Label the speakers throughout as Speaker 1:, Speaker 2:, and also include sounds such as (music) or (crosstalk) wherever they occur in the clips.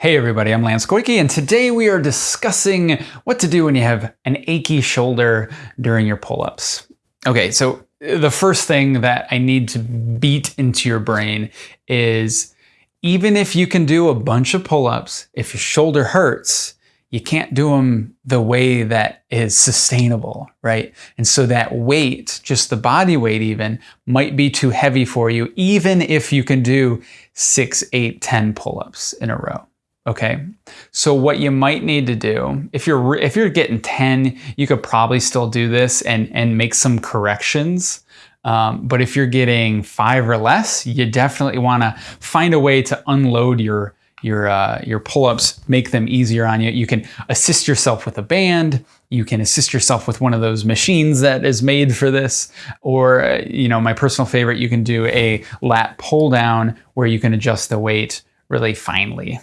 Speaker 1: Hey everybody, I'm Lance Goyke, and today we are discussing what to do when you have an achy shoulder during your pull-ups. Okay, so uh, the first thing that I need to beat into your brain is even if you can do a bunch of pull-ups, if your shoulder hurts, you can't do them the way that is sustainable, right? And so that weight, just the body weight even, might be too heavy for you, even if you can do six, eight, ten pull-ups in a row. Okay, so what you might need to do, if you're if you're getting 10, you could probably still do this and, and make some corrections. Um, but if you're getting five or less, you definitely want to find a way to unload your your uh, your pull-ups, make them easier on you. You can assist yourself with a band. You can assist yourself with one of those machines that is made for this. Or, uh, you know, my personal favorite, you can do a lat pull down where you can adjust the weight really finely.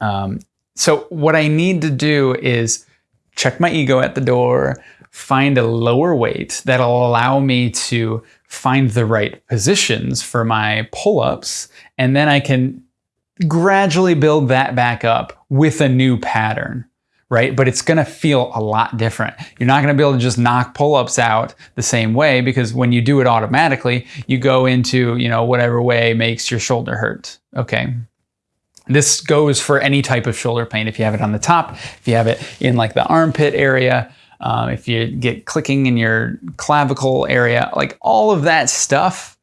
Speaker 1: Um, so what I need to do is check my ego at the door, find a lower weight that'll allow me to find the right positions for my pull-ups, and then I can gradually build that back up with a new pattern, right? But it's gonna feel a lot different. You're not gonna be able to just knock pull-ups out the same way because when you do it automatically, you go into, you know, whatever way makes your shoulder hurt, okay? This goes for any type of shoulder pain. If you have it on the top, if you have it in like the armpit area, um, if you get clicking in your clavicle area, like all of that stuff,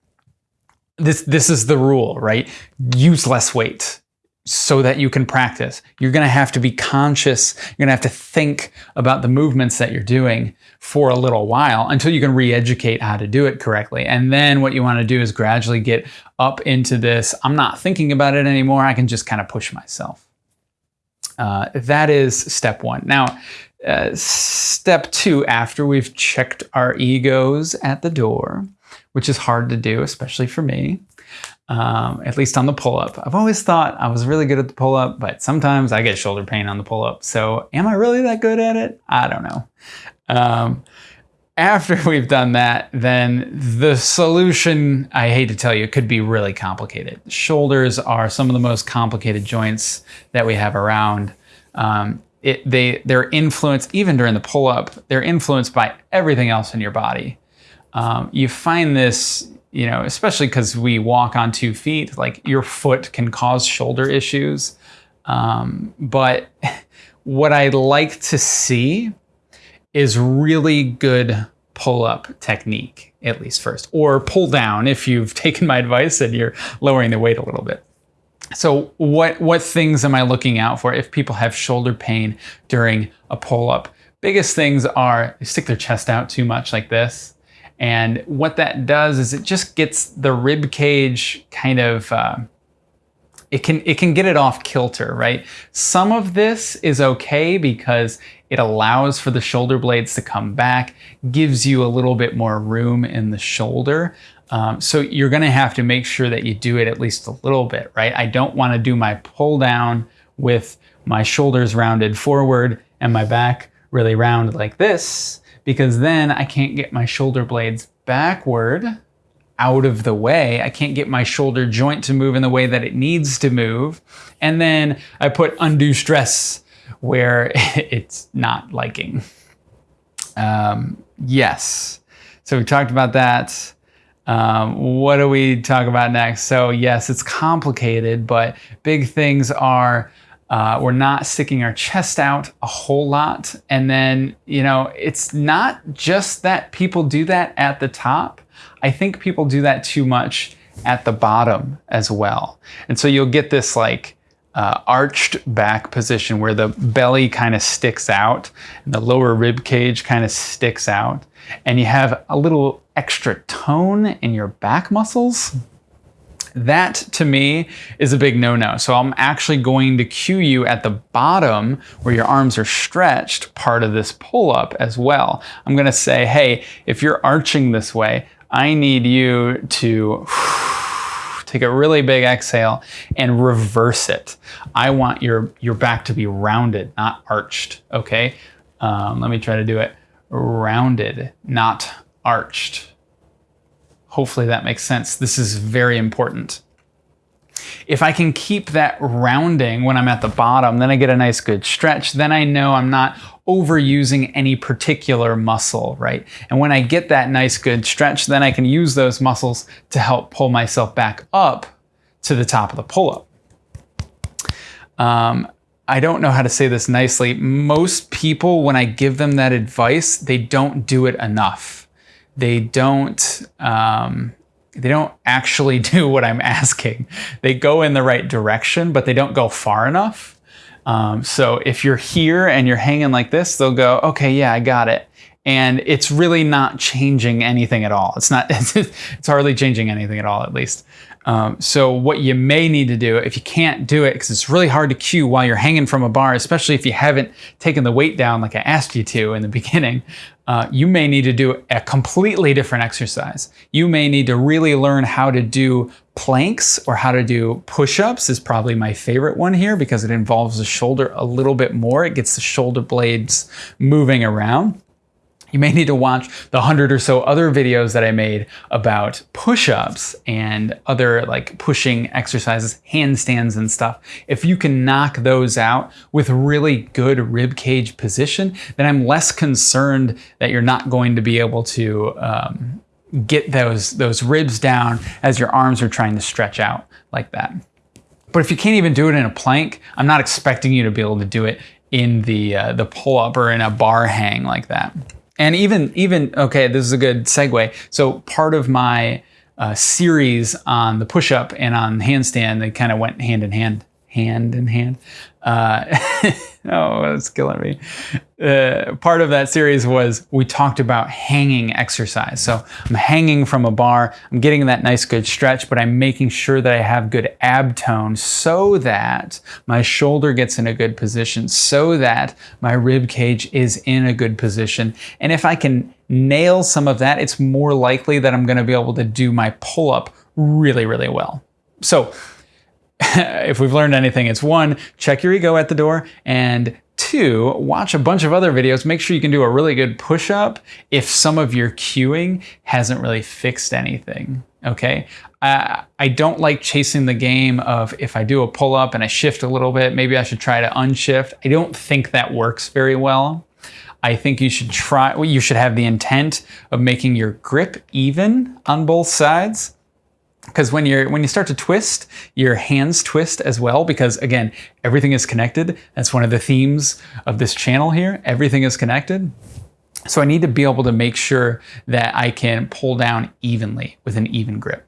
Speaker 1: this, this is the rule, right? Use less weight so that you can practice. You're going to have to be conscious. You're going to have to think about the movements that you're doing for a little while until you can re-educate how to do it correctly. And then what you want to do is gradually get up into this, I'm not thinking about it anymore. I can just kind of push myself. Uh, that is step one. Now, uh, step two, after we've checked our egos at the door, which is hard to do, especially for me, um, at least on the pull-up. I've always thought I was really good at the pull-up, but sometimes I get shoulder pain on the pull-up. So am I really that good at it? I don't know. Um, after (laughs) we've done that, then the solution, I hate to tell you, could be really complicated. Shoulders are some of the most complicated joints that we have around. Um, it, they, they're influenced, even during the pull-up, they're influenced by everything else in your body. Um, you find this you know, especially because we walk on two feet, like your foot can cause shoulder issues. Um, but (laughs) what I'd like to see is really good pull-up technique, at least first, or pull down if you've (laughs) taken my advice and you're lowering the weight a little bit. So what, what things am I looking out for if people have shoulder pain during a pull-up? Biggest things are they stick their chest out too much like this. And what that does is it just gets the rib cage kind of, uh, it can, it can get it off kilter, right? Some of this is okay because it allows for the shoulder blades to come back, gives you a little bit more room in the shoulder. Um, so you're gonna have to make sure that you do it at least a little bit, right? I don't wanna do my pull down with my shoulders rounded forward and my back really round like this because then I can't get my shoulder blades backward out of the way. I can't get my shoulder joint to move in the way that it needs to move. And then I put undue stress where (laughs) it's not liking. Um, yes. So we talked about that. Um, what do we talk about next? So yes, it's complicated, but big things are uh, we're not sticking our chest out a whole lot. And then, you know, it's not just that people do that at the top. I think people do that too much at the bottom as well. And so you'll get this like uh, arched back position where the belly kind of sticks out and the lower rib cage kind of sticks out. And you have a little extra tone in your back muscles. That to me is a big no-no. So I'm actually going to cue you at the bottom where your arms are stretched part of this pull-up as well. I'm gonna say, hey, if you're arching this way, I need you to (sighs) take a really big exhale and reverse it. I want your, your back to be rounded, not arched, okay? Um, let me try to do it. Rounded, not arched. Hopefully that makes sense. This is very important. If I can keep that rounding when I'm at the bottom, then I get a nice good stretch. Then I know I'm not overusing any particular muscle, right? And when I get that nice good stretch, then I can use those muscles to help pull myself back up to the top of the pull-up. Um, I don't know how to say this nicely. Most people, when I give them that advice, they don't do it enough. They don't, um, they don't actually (laughs) do what I'm asking. They go in the right direction, but they don't go far enough. Um, so if you're here and you're hanging like this, they'll go, okay, yeah, I got it. And it's really not changing anything at all. It's not, (laughs) it's hardly changing anything at all, at least. Um, so what you may need to do, if you can't do it, because it's really hard to cue while you're hanging from a bar, especially if you haven't taken the weight down like I asked you to in the (laughs) beginning, uh, you may need to do a completely different exercise. You may need to really learn how to do planks or how to do push-ups is probably my favorite one here because it involves the shoulder a little bit more. It gets the shoulder blades moving around. You may need to watch the hundred or so other videos that I made about push-ups and other like pushing exercises, handstands and stuff. If you can knock those out with really good rib cage position, then I'm less concerned that you're not going to be able to um, get those, those ribs down as your arms are trying to stretch out like that. But if you can't even do it in a plank, I'm not expecting you to be able to do it in the, uh, the pull-up or in a bar hang like that. And even, even okay, this is a good segue. So part of my uh, series on the push-up and on handstand, they kind of went hand in hand, hand in hand. Uh, (laughs) oh, it's killing me. Uh, part of that series was we talked about hanging exercise. So I'm hanging from a bar, I'm getting that nice good stretch, but I'm making sure that I have good ab tone so that my shoulder gets in a good position, so that my rib cage is in a good position. And if I can nail some of that, it's more likely that I'm gonna be able to do my pull up really, really well. So (laughs) if we've learned anything, it's one, check your ego at the door, and two, watch a bunch of other videos. Make sure you can do a really good push up if some of your cueing hasn't really fixed anything. Okay. I don't like chasing the game of if I do a pull up and I shift a little bit, maybe I should try to unshift. I don't think that works very well. I think you should try, you should have the intent of making your grip even on both sides because when you're when you start to twist your hands twist as well because again everything is connected. That's one of the themes of this channel here. Everything is connected. So I need to be able to make sure that I can pull down evenly with an even grip